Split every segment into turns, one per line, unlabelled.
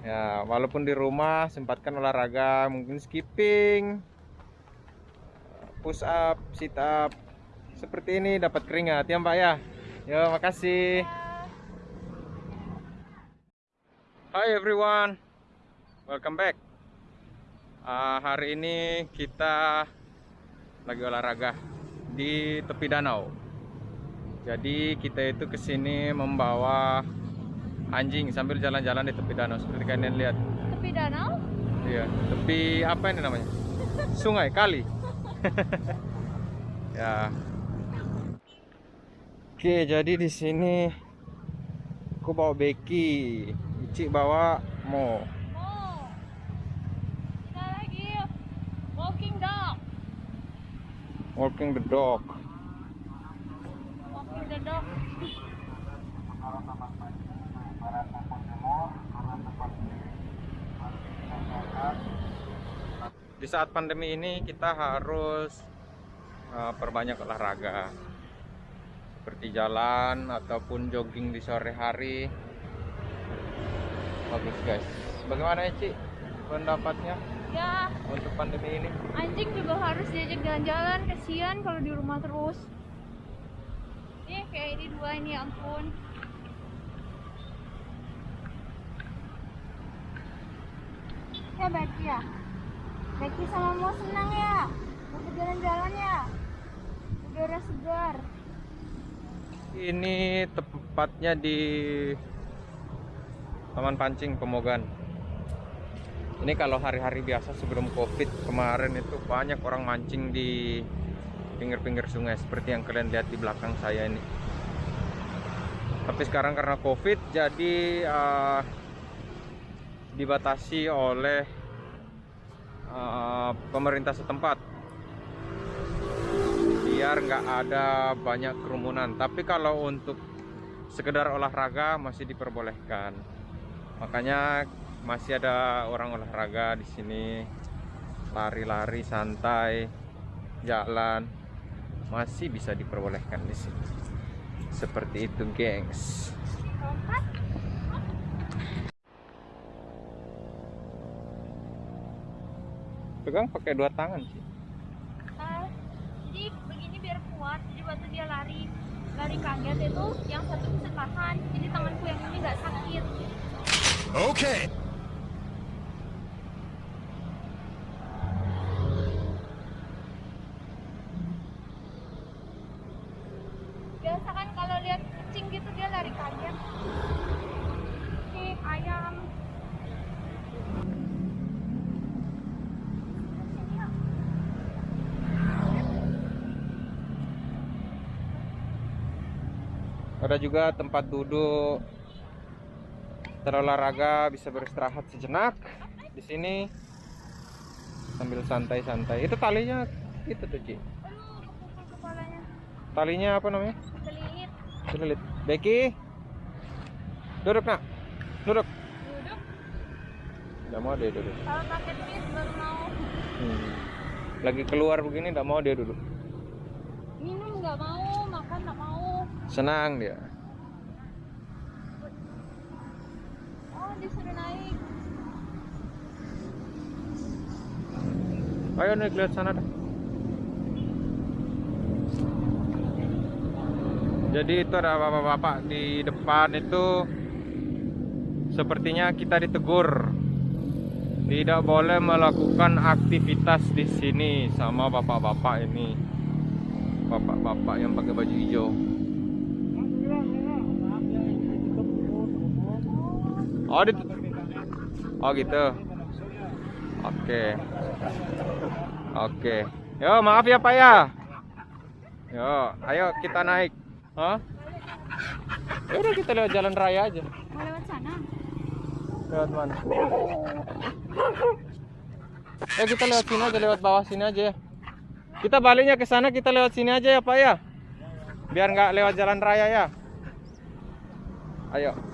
Ya, walaupun di rumah sempatkan olahraga, mungkin skipping, push up, sit up. Seperti ini dapat keringat ya, Mbak ya. Yo, makasih. Hi everyone. Welcome back. Ah, hari ini kita lagi olahraga di tepi danau. Jadi kita itu ke sini membawa anjing sambil jalan-jalan di tepi danau seperti kalian lihat.
Tepi danau?
Iya, tepi apa ini namanya? Sungai, kali. ya. Oke, jadi di sini aku bawa Becky, Ici bawa Mo.
Oh. Kita lagi walking dog.
Walking the dog.
Walking the dog.
Di saat pandemi ini kita harus uh, perbanyak olahraga. Seperti jalan ataupun jogging di sore hari. Bagus guys. Bagaimana ya, Ci? Pendapatnya
Ya,
untuk pandemi ini?
anjing juga harus diajak jalan-jalan. Kasihan kalau di rumah terus. Nih, kayak ini dua ini, ya ampun. Ya, Becky ya. Becky sama Mo senang ya. Mau jalan-jalan ya. Udara segar.
Ini tepatnya di Taman Pancing Pemogan. Ini kalau hari-hari biasa sebelum Covid kemarin itu banyak orang mancing di pinggir-pinggir sungai seperti yang kalian lihat di belakang saya ini. Tapi sekarang karena Covid jadi uh, dibatasi oleh uh, pemerintah setempat. Biar nggak ada banyak kerumunan. Tapi kalau untuk sekedar olahraga masih diperbolehkan. Makanya masih ada orang olahraga di sini. Lari-lari santai jalan. Masih bisa diperbolehkan di sini. Seperti itu gengs pegang pakai dua tangan sih
Ah, jadi begini biar kuat jadi waktu dia lari lari kaget itu yang satu bisa tahan jadi tanganku yang ini nggak sakit
Okay.
biasa kan kalau lihat kucing gitu dia lari kaget kucing ayam Sini, yuk.
Ada juga tempat duduk. Terolahraga bisa beristirahat sejenak. Di sini sambil santai-santai. Itu talinya itu tuh Ci. Talinya apa namanya?
Kelilit
Sulit. Becky duduk nak. Duduk.
Duduk.
Nggak mau dia duduk.
Kalau pakai bis baru mau.
Hmm. lagi keluar begini nggak mau dia duduk.
Minum nggak mau. Makan nggak mau
senang dia.
Oh disuruh naik.
Ayo naik lihat sana dah. Jadi itu ada bapak-bapak di depan itu sepertinya kita ditegur. Tidak boleh melakukan aktivitas di sini sama bapak-bapak ini. Bapak-bapak yang pakai baju hijau oh di oh gitu. Oke. Oke. Yo maaf ya pak ya. Yo ayo kita naik. Hah? Ya udah kita lewat jalan raya aja.
Mau lewat sana?
Lewat mana? Eh kita lewat sini aja lewat bawah sini aja ya. Kita baliknya ke sana kita lewat sini aja ya pak ya. Biar nggak lewat jalan raya ya. Ayo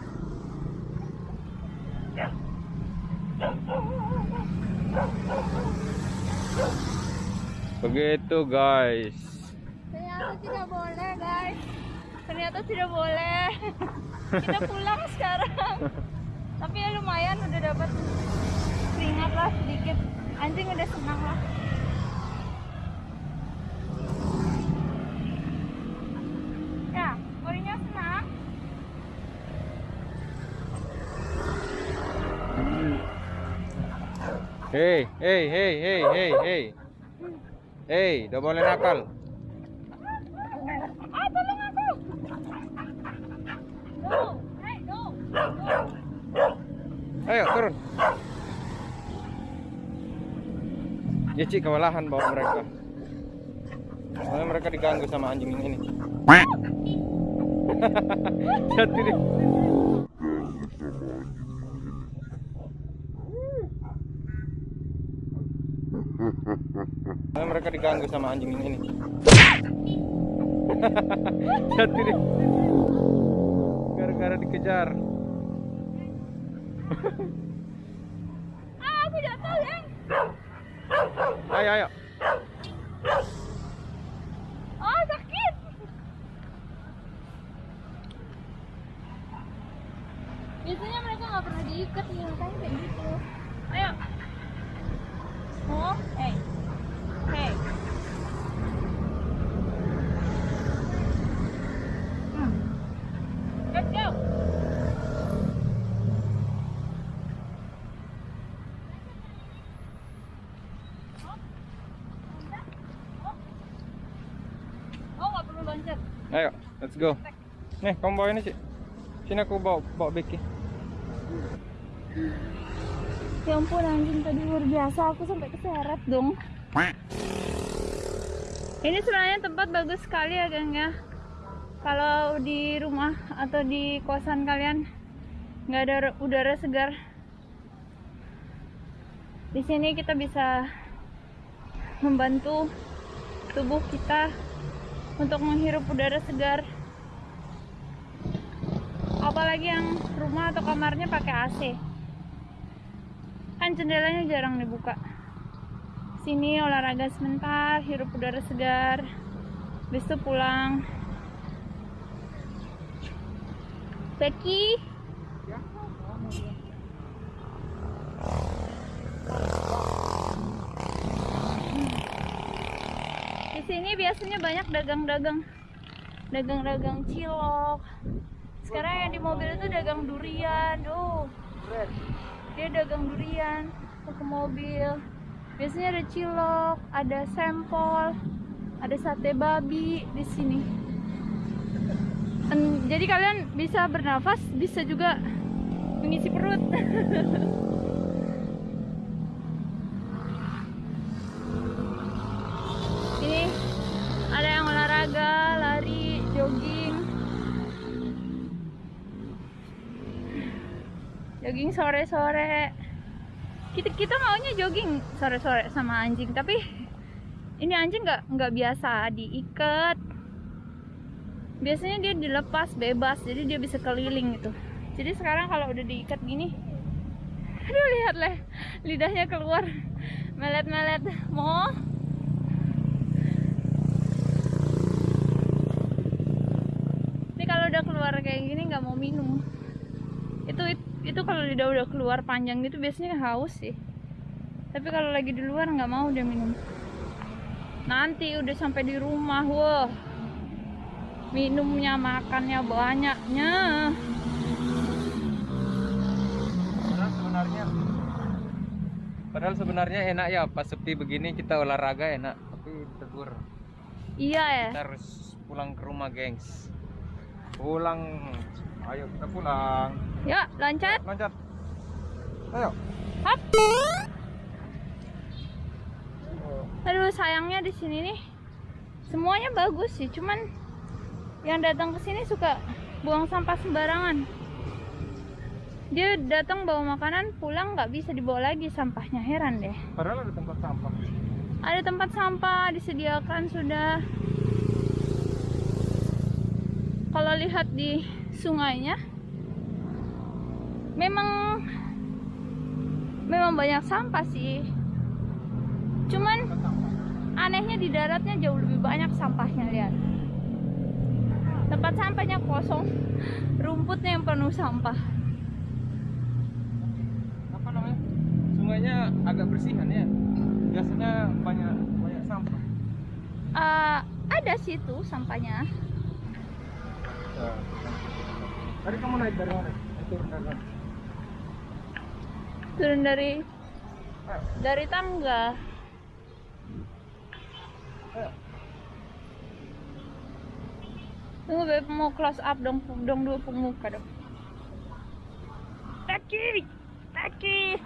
begitu guys
Ternyata tidak boleh guys. Ternyata tidak boleh. Kita pulang sekarang. Tapi ya lumayan udah dapat dikit anjing udah senang lah ya senang
Hei, hei, hei, hei, hei, hei. Hei, udah boleh nakal.
ah tolong aku no hey no
Ayo turun. Ya Cik, kewalahan bawa mereka. Soalnya mereka diganggu sama anjing ini. Jatuh deh. Soalnya mereka diganggu sama anjing yang ini. Jatuh deh. Gara-gara dikejar.
ah aku jatuh ya
Ayo, ayo.
oh sakit biasanya mereka nggak pernah diikat nih makanya kayak gitu ayo oh hey hey Hmm. let's go Oh, nggak perlu loncat.
Ayo, let's go. Nih, kamu bawa ini, Cik. Sini aku bawa bawa Becky.
Ya ampun anjing tadi luar biasa aku sampai keseret dong. Ini sebenarnya tempat bagus sekali ya geng ya. Kalau di rumah atau di kosan kalian nggak ada udara segar. Di sini kita bisa membantu tubuh kita untuk menghirup udara segar. Apalagi yang rumah atau kamarnya pakai AC kan jendelanya jarang dibuka. Sini olahraga sebentar hirup udara segar. Itu pulang. Becky sini biasanya banyak dagang-dagang. Dagang-dagang cilok. Sekarang yang di mobil itu dagang durian tuh dia dagang durian ke mobil. Biasanya ada cilok ada sempol ada sate babi di sini. Jadi kalian bisa bernafas bisa juga mengisi perut ini ada yang olahraga lari jogging. Jogging sore-sore. Kita kita maunya jogging sore-sore sama anjing tapi ini anjing nggak nggak biasa diikat. Biasanya dia dilepas bebas jadi dia bisa keliling gitu. Jadi sekarang kalau udah diikat gini aduh lihat leh lidahnya keluar. Melet-melet. Mau tapi kalau udah keluar kayak gini nggak mau minum. Itu itu kalau lidah udah keluar panjang gitu biasanya haus sih. Tapi kalau lagi di luar nggak mau dia minum. Nanti udah sampai di rumah wah. Minumnya makannya banyaknya.
Padahal sebenarnya Padahal sebenarnya enak ya pas sepi begini kita olahraga enak, tapi tegur.
iya ya.
Kita harus pulang ke rumah, gengs. Pulang. Ayo kita pulang.
ya loncat
Loncat. Ayo.
hap aduh sayangnya di sini nih semuanya bagus sih cuman yang datang ke sini suka buang sampah sembarangan dia datang bawa makanan pulang nggak bisa dibawa lagi sampahnya heran deh
Padahal ada tempat sampah.
ada tempat sampah disediakan sudah kalau lihat di sungainya memang memang banyak sampah sih cuman anehnya di daratnya jauh lebih banyak sampahnya lihat tempat sampahnya kosong rumputnya yang penuh sampah
Apa namanya? Sungainya agak bersihan ya. Biasanya banyak banyak sampah.
Eh, ada situ sampahnya.
Tadi kamu naik dari mana? Turun dari mana?
Turun dari dari tangga.
ayo.
Tunggu Beb mau close up dong, dong dua pemuka dong. Kaki, kaki.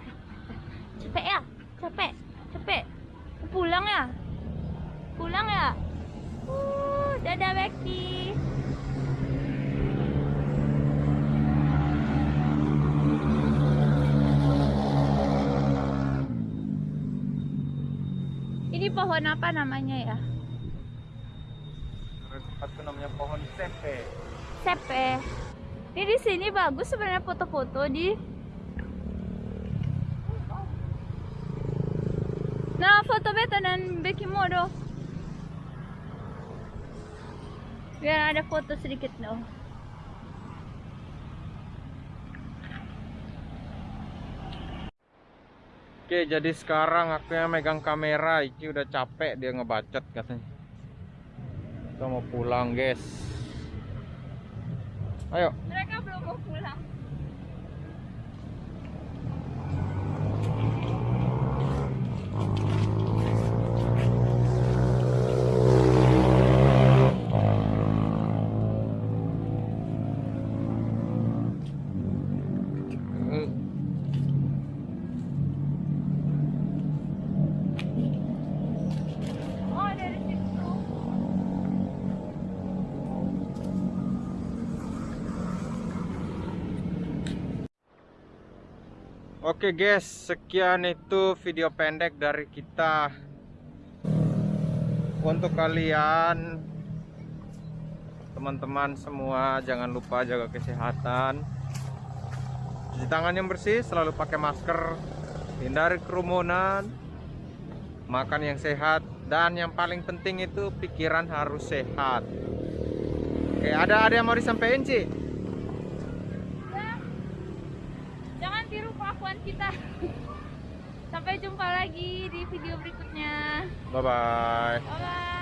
Capek ya? Capek, capek. Pulang ya? Pulang ya? Uh, dadah Becky. Ini pohon apa namanya ya?
Itu namanya pohon sepe.
Sepe. Ini di sini bagus sebenarnya foto-foto di. Nah, foto beta dan Becky Modo. Biar ada foto sedikit dong.
Oke, jadi sekarang aku yang megang kamera, Iki udah capek dia ngebacot katanya. Kita mau pulang, guys. Ayo. Oke guys, sekian itu video pendek dari kita. Untuk kalian teman-teman semua jangan lupa jaga kesehatan. Cuci tangan yang bersih, selalu pakai masker, hindari kerumunan, makan yang sehat dan yang paling penting itu pikiran harus sehat. Oke, ada ada yang mau disampaikan, Ci?
Ya. Jangan kelakuan kita. Sampai jumpa lagi di video berikutnya.
Bye bye.
Bye bye.